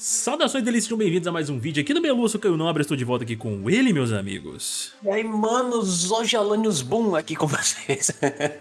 Saudações delícias, sejam bem-vindos a mais um vídeo aqui no Meluço Caio Nobre, estou de volta aqui com ele, meus amigos. E aí, manos, hoje Alanios Boom aqui com vocês.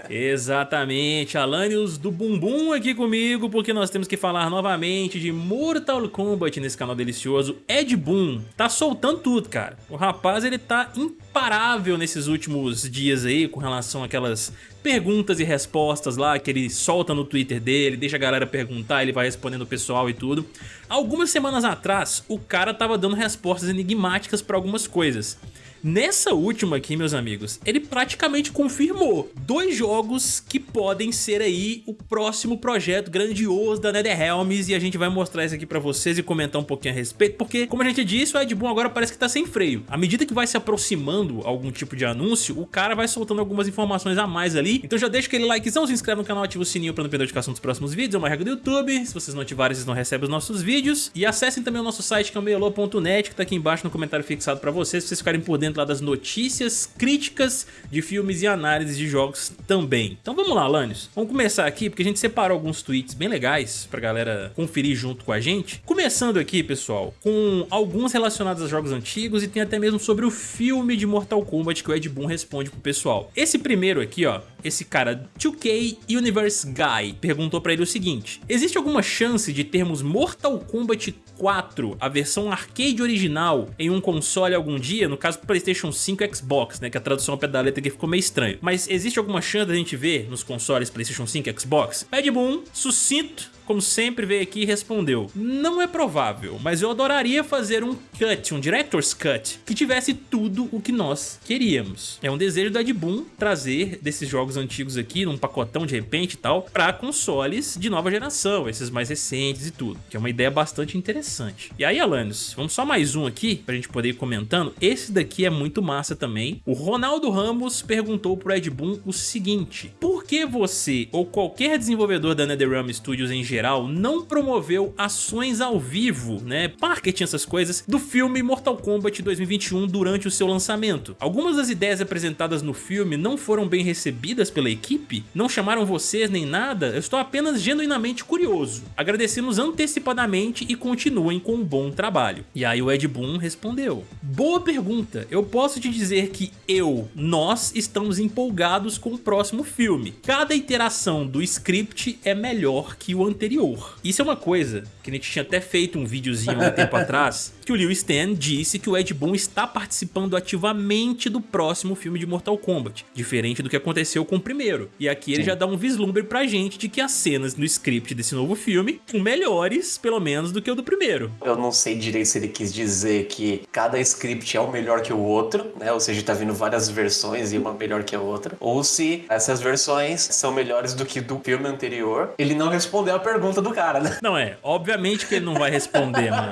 Exatamente, Alanios do Bumbum aqui comigo, porque nós temos que falar novamente de Mortal Kombat nesse canal delicioso. Ed Boon tá soltando tudo, cara. O rapaz, ele tá imparável nesses últimos dias aí, com relação àquelas perguntas e respostas lá que ele solta no Twitter dele, deixa a galera perguntar, ele vai respondendo o pessoal e tudo. Algumas semanas atrás, o cara tava dando respostas enigmáticas para algumas coisas. Nessa última aqui, meus amigos, ele praticamente confirmou dois jogos que podem ser aí o próximo projeto grandioso da NetherRealms e a gente vai mostrar isso aqui pra vocês e comentar um pouquinho a respeito, porque, como a gente disse, o Ed Boon agora parece que tá sem freio. À medida que vai se aproximando algum tipo de anúncio, o cara vai soltando algumas informações a mais ali, então já deixa aquele likezão, se inscreve no canal, ativa o sininho pra não perder a notificação dos próximos vídeos, é uma regra do YouTube, se vocês não ativarem, vocês não recebem os nossos vídeos, e acessem também o nosso site que é o meiolo.net, que tá aqui embaixo no comentário fixado pra vocês, pra vocês ficarem por dentro lá das notícias, críticas de filmes e análises de jogos também. Então vamos lá, Lanius. Vamos começar aqui, porque a gente separou alguns tweets bem legais pra galera conferir junto com a gente. Começando aqui, pessoal, com alguns relacionados a jogos antigos e tem até mesmo sobre o filme de Mortal Kombat que o Ed Boon responde pro pessoal. Esse primeiro aqui, ó, esse cara 2K Universe Guy perguntou pra ele o seguinte, existe alguma chance de termos Mortal Kombat 4, a versão arcade original, em um console algum dia? No caso, Playstation 5 Xbox, né? Que a tradução pé da letra aqui ficou meio estranho. Mas existe alguma chance da gente ver nos consoles Playstation 5 Xbox? Ed Boon, sucinto, como sempre, veio aqui e respondeu Não é provável, mas eu adoraria fazer um cut, um Director's Cut, que tivesse tudo o que nós queríamos. É um desejo da Ed Boon trazer desses jogos antigos aqui, num pacotão de repente e tal, para consoles de nova geração, esses mais recentes e tudo, que é uma ideia bastante interessante. E aí, Alanis, vamos só mais um aqui, pra gente poder ir comentando. Esse daqui é muito massa também. O Ronaldo Ramos perguntou pro Ed Boon o seguinte, por que você ou qualquer desenvolvedor da NetherRealm Studios em geral não promoveu ações ao vivo, né, marketing, essas coisas, do filme Mortal Kombat 2021 durante o seu lançamento. Algumas das ideias apresentadas no filme não foram bem recebidas pela equipe? Não chamaram vocês nem nada? Eu estou apenas genuinamente curioso. Agradecemos antecipadamente e continuem com um bom trabalho. E aí o Ed Boon respondeu. Boa pergunta. Eu posso te dizer que eu, nós, estamos empolgados com o próximo filme. Cada iteração do script é melhor que o anterior. Isso é uma coisa que a gente tinha até feito um videozinho há um tempo atrás, que o Liu Stan disse que o Ed Boon está participando ativamente do próximo filme de Mortal Kombat, diferente do que aconteceu com o primeiro. E aqui ele Sim. já dá um vislumbre pra gente de que as cenas no script desse novo filme são melhores, pelo menos, do que o do primeiro. Eu não sei direito se ele quis dizer que cada script é o melhor que o outro, né? Ou seja, tá vindo várias versões e uma melhor que a outra. Ou se essas versões são melhores do que do filme anterior. Ele não respondeu a pergunta do cara, né? Não é, obviamente que ele não vai responder, mano.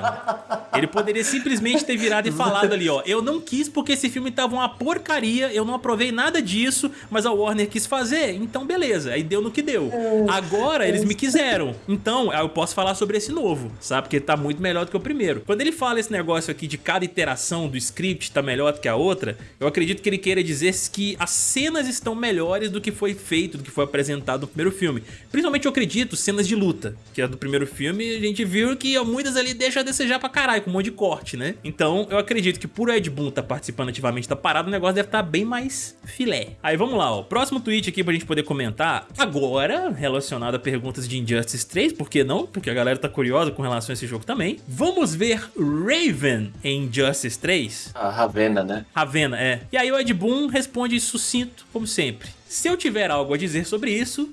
Ele poderia simplesmente ter virado e falado ali, ó, eu não quis porque esse filme tava uma porcaria, eu não aprovei nada disso, mas a Warner quis fazer, então beleza, aí deu no que deu. Agora eles me quiseram, então eu posso falar sobre esse novo, sabe? Porque tá muito melhor do que o primeiro. Quando ele fala esse negócio aqui de cada iteração do script tá melhor do que a outra, eu acredito que ele queira dizer que as cenas estão melhores do que foi feito, do que foi apresentado no primeiro filme. Principalmente eu acredito cenas de luta que é do primeiro filme, a gente viu que muitas ali deixam a desejar pra caralho, com um monte de corte, né? Então eu acredito que por Ed Boon tá participando ativamente da parada, o negócio deve estar tá bem mais filé. Aí vamos lá, ó. Próximo tweet aqui pra gente poder comentar, agora relacionado a perguntas de Injustice 3, por que não? Porque a galera tá curiosa com relação a esse jogo também. Vamos ver Raven em Injustice 3? A Ravena, né? Ravena, é. E aí o Ed Boon responde sucinto, como sempre. Se eu tiver algo a dizer sobre isso,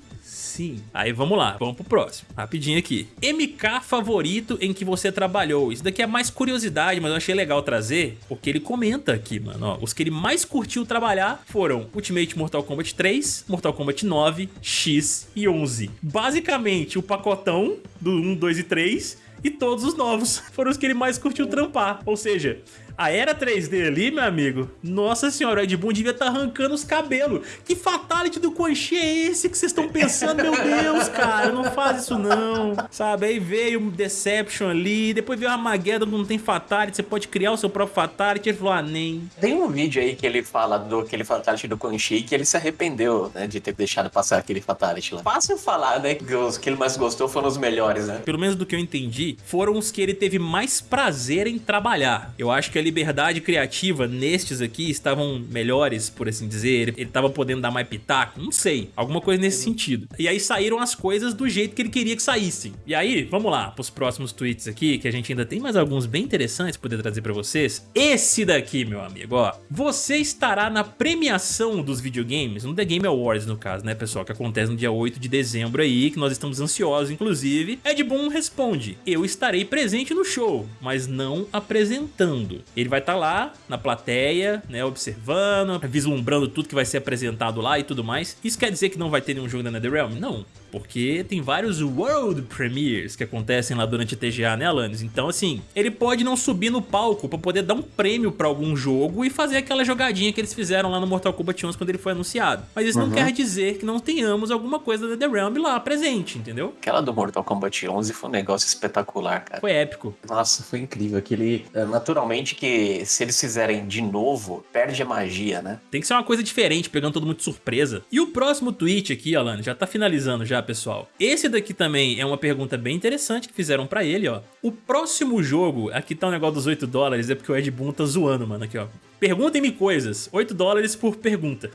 sim. Aí vamos lá, vamos pro próximo. Rapidinho aqui. MK favorito em que você trabalhou. Isso daqui é mais curiosidade, mas eu achei legal trazer, porque ele comenta aqui, mano. Ó, os que ele mais curtiu trabalhar foram Ultimate Mortal Kombat 3, Mortal Kombat 9, X e 11. Basicamente, o pacotão do 1, 2 e 3 e todos os novos foram os que ele mais curtiu trampar. Ou seja, A era 3D ali, meu amigo, nossa senhora, o Ed Boon devia estar tá arrancando os cabelos. Que fatality do Quan Chi é esse que vocês estão pensando? Meu Deus, cara, não faz isso não. Sabe, aí veio o Deception ali, depois veio a Armageddon, não tem fatality, você pode criar o seu próprio fatality. Ele falou, ah, nem. Tem um vídeo aí que ele fala do aquele fatality do Quan Chi que ele se arrependeu, né, de ter deixado passar aquele fatality lá. Fácil falar, né, que os que ele mais gostou foram os melhores, né? Pelo menos do que eu entendi, foram os que ele teve mais prazer em trabalhar. Eu acho que a liberdade criativa nestes aqui estavam melhores, por assim dizer. Ele tava podendo dar mais pitaco, não sei. Alguma coisa nesse sentido. E aí saíram as coisas do jeito que ele queria que saíssem. E aí, vamos lá, pros próximos tweets aqui, que a gente ainda tem mais alguns bem interessantes poder trazer pra vocês. Esse daqui, meu amigo, ó. Você estará na premiação dos videogames, no The Game Awards, no caso, né, pessoal? Que acontece no dia 8 de dezembro aí, que nós estamos ansiosos, inclusive. Ed Boon responde, eu estarei presente no show, mas não apresentando. Ele vai estar tá lá, na plateia, né, observando, vislumbrando tudo que vai ser apresentado lá e tudo mais. Isso quer dizer que não vai ter nenhum jogo da NetherRealm? Não porque tem vários World Premieres que acontecem lá durante a TGA, né, Alanis? Então, assim, ele pode não subir no palco pra poder dar um prêmio pra algum jogo e fazer aquela jogadinha que eles fizeram lá no Mortal Kombat 11 quando ele foi anunciado. Mas isso uhum. não quer dizer que não tenhamos alguma coisa da The Realm lá presente, entendeu? Aquela do Mortal Kombat 11 foi um negócio espetacular, cara. Foi épico. Nossa, foi incrível. Aquele, é, naturalmente que se eles fizerem de novo, perde a magia, né? Tem que ser uma coisa diferente, pegando todo mundo de surpresa. E o próximo tweet aqui, Alanis, já tá finalizando já, pessoal. Esse daqui também é uma pergunta bem interessante que fizeram pra ele, ó. O próximo jogo, aqui tá o um negócio dos 8 dólares, é porque o Ed Boon tá zoando, mano, aqui, ó. Perguntem-me coisas. 8 dólares por pergunta.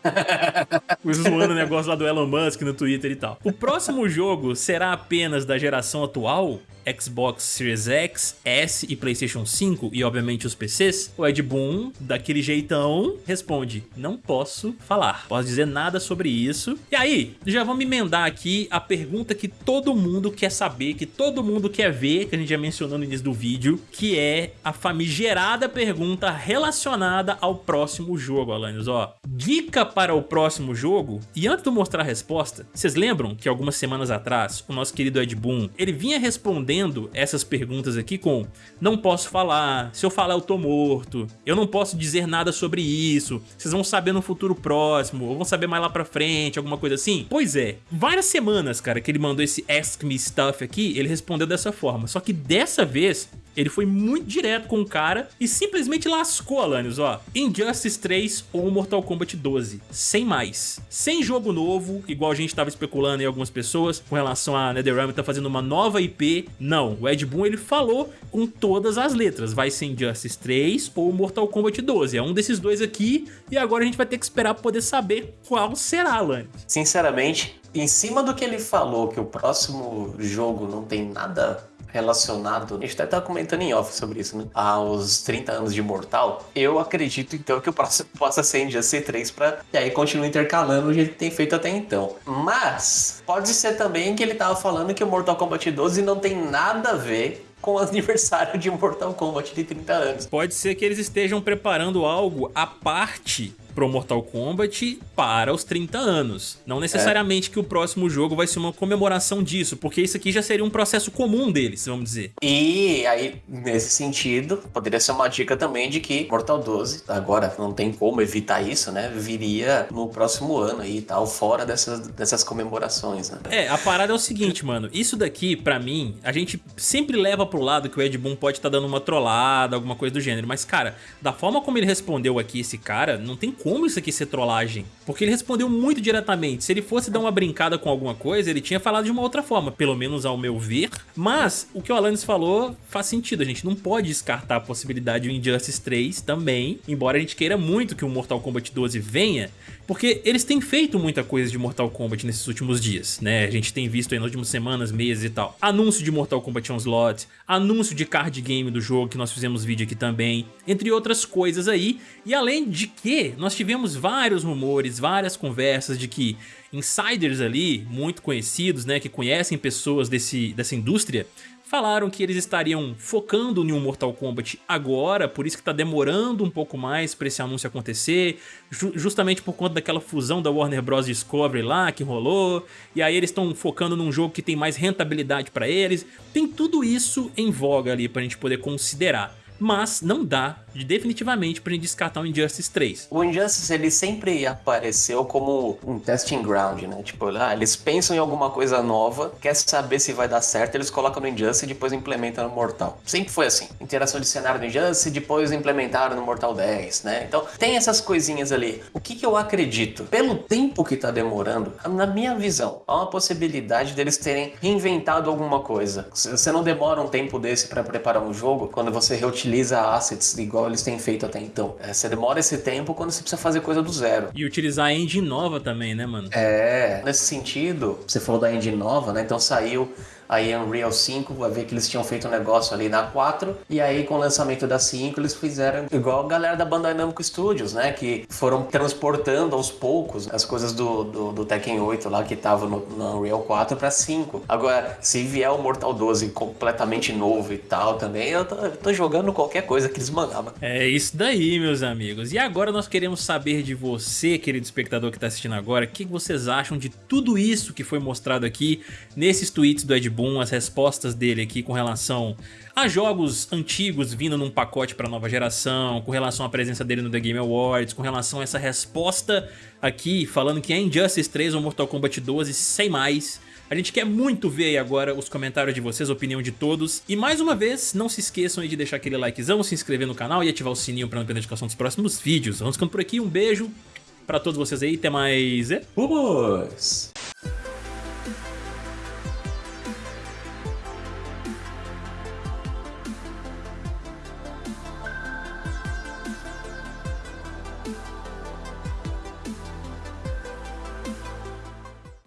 Zoando o negócio lá do Elon Musk no Twitter e tal. O próximo jogo será apenas da geração atual? Xbox Series X, S e Playstation 5 e obviamente os PCs, o Ed Boon, daquele jeitão, responde, não posso falar, posso dizer nada sobre isso. E aí, já vamos emendar aqui a pergunta que todo mundo quer saber, que todo mundo quer ver, que a gente já mencionou no início do vídeo, que é a famigerada pergunta relacionada ao próximo jogo, Alanis. Ó, dica para o próximo jogo? E antes de eu mostrar a resposta, vocês lembram que algumas semanas atrás, o nosso querido Ed Boon, ele vinha respondendo essas perguntas aqui com não posso falar, se eu falar eu tô morto, eu não posso dizer nada sobre isso, vocês vão saber no futuro próximo, ou vão saber mais lá pra frente, alguma coisa assim? Pois é, várias semanas, cara, que ele mandou esse Ask Me Stuff aqui, ele respondeu dessa forma, só que dessa vez ele foi muito direto com o cara e simplesmente lascou, Alanios, ó. Injustice 3 ou Mortal Kombat 12. Sem mais. Sem jogo novo, igual a gente tava especulando em algumas pessoas, com relação a NetherRealm tá fazendo uma nova IP. Não, o Ed Boon ele falou com todas as letras. Vai ser Injustice 3 ou Mortal Kombat 12. É um desses dois aqui e agora a gente vai ter que esperar pra poder saber qual será, Alanios. Sinceramente, em cima do que ele falou, que o próximo jogo não tem nada relacionado, a gente até tá comentando em off sobre isso, né? Aos 30 anos de Mortal, eu acredito então que o próximo possa ser em c 3 pra. E aí continua intercalando o jeito que tem feito até então. Mas pode ser também que ele tava falando que o Mortal Kombat 12 não tem nada a ver com o aniversário de Mortal Kombat de 30 anos. Pode ser que eles estejam preparando algo à parte pro Mortal Kombat para os 30 anos. Não necessariamente é. que o próximo jogo vai ser uma comemoração disso, porque isso aqui já seria um processo comum deles, vamos dizer. E aí, nesse sentido, poderia ser uma dica também de que Mortal 12, agora não tem como evitar isso, né? Viria no próximo ano aí e tal, fora dessas, dessas comemorações, né? É, a parada é o seguinte, mano. Isso daqui, pra mim, a gente sempre leva pro lado que o Ed Boon pode estar tá dando uma trollada, alguma coisa do gênero. Mas, cara, da forma como ele respondeu aqui esse cara, não tem como isso aqui ser trollagem? Porque ele respondeu muito diretamente. Se ele fosse dar uma brincada com alguma coisa, ele tinha falado de uma outra forma, pelo menos ao meu ver. Mas o que o Alanis falou faz sentido, a gente não pode descartar a possibilidade do Injustice 3 também, embora a gente queira muito que o Mortal Kombat 12 venha, porque eles têm feito muita coisa de Mortal Kombat nesses últimos dias, né? A gente tem visto aí nas últimas semanas, meses e tal. Anúncio de Mortal Kombat Onslaught, anúncio de card game do jogo, que nós fizemos vídeo aqui também, entre outras coisas aí. E além de que, nós tivemos vários rumores, várias conversas de que insiders ali, muito conhecidos, né, que conhecem pessoas desse, dessa indústria, Falaram que eles estariam focando um Mortal Kombat agora, por isso que tá demorando um pouco mais para esse anúncio acontecer, ju justamente por conta daquela fusão da Warner Bros. Discovery lá que rolou, e aí eles estão focando num jogo que tem mais rentabilidade para eles. Tem tudo isso em voga ali pra gente poder considerar. Mas não dá de definitivamente pra gente descartar o Injustice 3. O Injustice, ele sempre apareceu como um testing ground, né? Tipo, ah, eles pensam em alguma coisa nova, quer saber se vai dar certo, eles colocam no Injustice e depois implementam no Mortal. Sempre foi assim. Interação de cenário no Injustice, depois implementaram no Mortal 10, né? Então, tem essas coisinhas ali. O que, que eu acredito? Pelo tempo que tá demorando, na minha visão, há uma possibilidade deles terem reinventado alguma coisa. Você não demora um tempo desse para preparar um jogo quando você reutiliza assets igual eles têm feito até então. É, você demora esse tempo quando você precisa fazer coisa do zero. E utilizar a engine nova também, né, mano? É, nesse sentido, você falou da engine nova, né? Então saiu aí Unreal 5, vai ver que eles tinham feito um negócio ali na 4, e aí com o lançamento da 5 eles fizeram igual a galera da Bandai Namco Studios, né, que foram transportando aos poucos as coisas do, do, do Tekken 8 lá que tava no, no Unreal 4 para 5. Agora, se vier o Mortal 12 completamente novo e tal também, eu tô, eu tô jogando qualquer coisa que eles mandavam. É isso daí, meus amigos. E agora nós queremos saber de você, querido espectador que está assistindo agora, o que vocês acham de tudo isso que foi mostrado aqui nesses tweets do Ed Boon, as respostas dele aqui com relação a jogos antigos vindo num pacote para nova geração, com relação à presença dele no The Game Awards, com relação a essa resposta aqui falando que é Injustice 3 ou Mortal Kombat 12 sem mais. A gente quer muito ver aí agora os comentários de vocês, a opinião de todos. E mais uma vez, não se esqueçam de deixar aquele likezão, se inscrever no canal e ativar o sininho para não perder a notificação dos próximos vídeos. Vamos ficando por aqui, um beijo para todos vocês aí, até mais... Vamos!